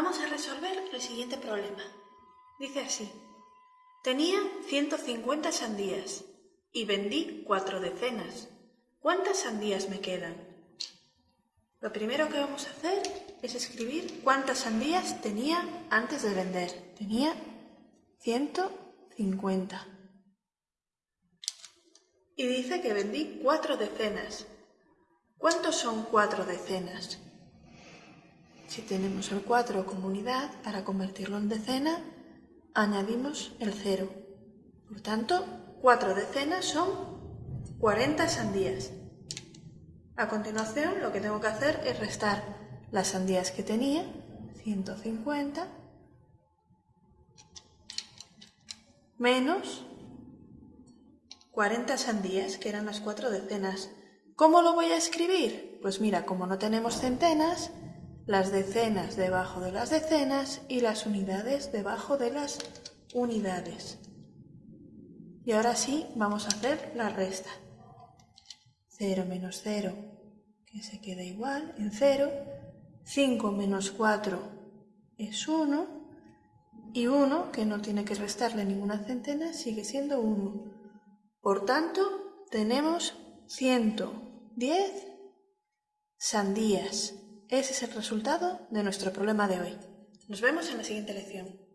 Vamos a resolver el siguiente problema. Dice así. Tenía 150 sandías y vendí cuatro decenas. ¿Cuántas sandías me quedan? Lo primero que vamos a hacer es escribir cuántas sandías tenía antes de vender. Tenía 150. Y dice que vendí cuatro decenas. ¿Cuántos son cuatro decenas? Si tenemos el 4 como unidad, para convertirlo en decena, añadimos el 0. Por tanto, 4 decenas son 40 sandías. A continuación, lo que tengo que hacer es restar las sandías que tenía, 150, menos 40 sandías, que eran las 4 decenas. ¿Cómo lo voy a escribir? Pues mira, como no tenemos centenas, las decenas debajo de las decenas y las unidades debajo de las unidades. Y ahora sí vamos a hacer la resta. 0 menos 0, que se queda igual en 0. 5 menos 4 es 1. Y 1, que no tiene que restarle ninguna centena, sigue siendo 1. Por tanto, tenemos 110 sandías. Ese es el resultado de nuestro problema de hoy. Nos vemos en la siguiente lección.